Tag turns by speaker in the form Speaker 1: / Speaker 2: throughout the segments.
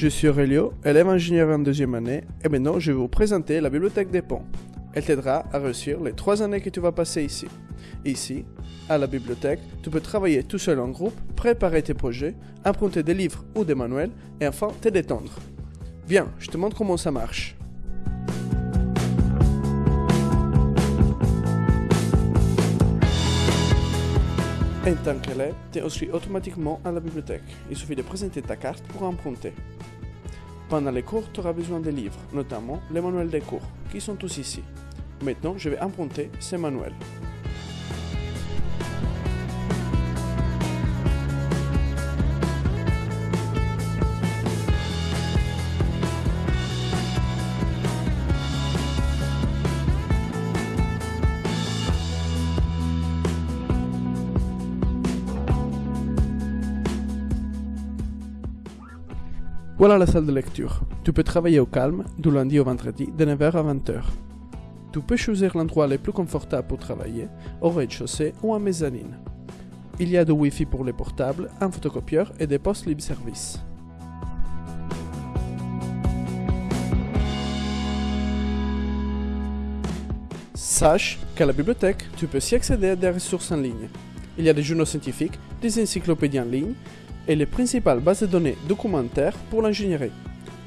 Speaker 1: Je suis Aurelio, élève ingénieur en deuxième année, et maintenant je vais vous présenter la bibliothèque des ponts. Elle t'aidera à réussir les trois années que tu vas passer ici. Ici, à la bibliothèque, tu peux travailler tout seul en groupe, préparer tes projets, emprunter des livres ou des manuels, et enfin te détendre. Viens, je te montre comment ça marche. En tant qu'élève, tu es inscrit automatiquement à la bibliothèque. Il suffit de présenter ta carte pour emprunter. Pendant les cours, tu auras besoin de livres, notamment les manuels des cours, qui sont tous ici. Maintenant, je vais emprunter ces manuels. Voilà la salle de lecture. Tu peux travailler au calme, du lundi au vendredi, de 9h à 20h. Tu peux choisir l'endroit le plus confortable pour travailler, au rez-de-chaussée ou en mezzanine. Il y a du Wi-Fi pour les portables, un photocopieur et des postes libre-service. Sache qu'à la bibliothèque, tu peux aussi accéder à des ressources en ligne. Il y a des journaux scientifiques, des encyclopédies en ligne et les principales bases de données documentaires pour l'ingénierie.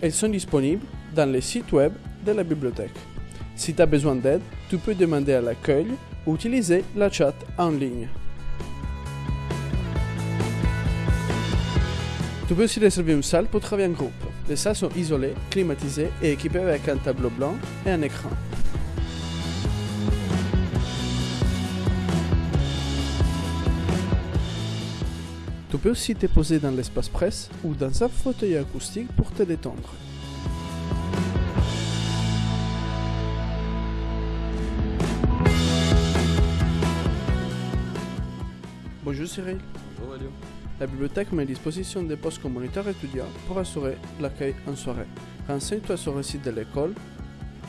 Speaker 1: Elles sont disponibles dans les sites web de la bibliothèque. Si tu as besoin d'aide, tu peux demander à l'accueil ou utiliser la chat en ligne. Tu peux aussi réserver une salle pour travailler en groupe. Les salles sont isolées, climatisées et équipées avec un tableau blanc et un écran. Tu peux aussi te poser dans l'espace presse ou dans un fauteuil acoustique pour te détendre. Bonjour Cyril.
Speaker 2: Bonjour Elio.
Speaker 1: La bibliothèque met à disposition des postes communautaires étudiants pour assurer l'accueil en soirée. Renseigne-toi sur le site de l'école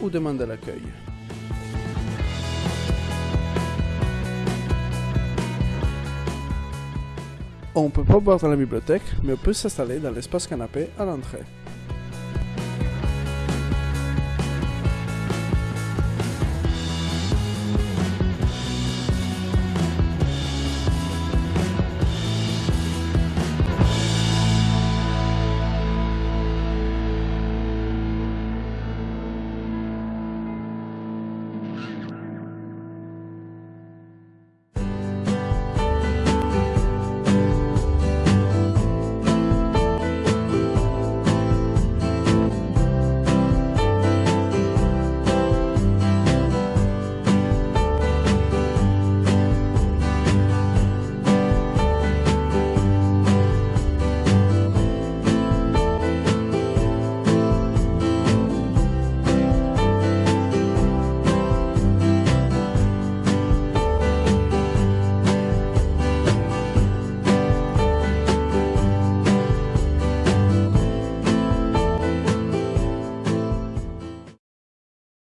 Speaker 1: ou demande à l'accueil. On peut pas boire dans la bibliothèque, mais on peut s'installer dans l'espace canapé à l'entrée.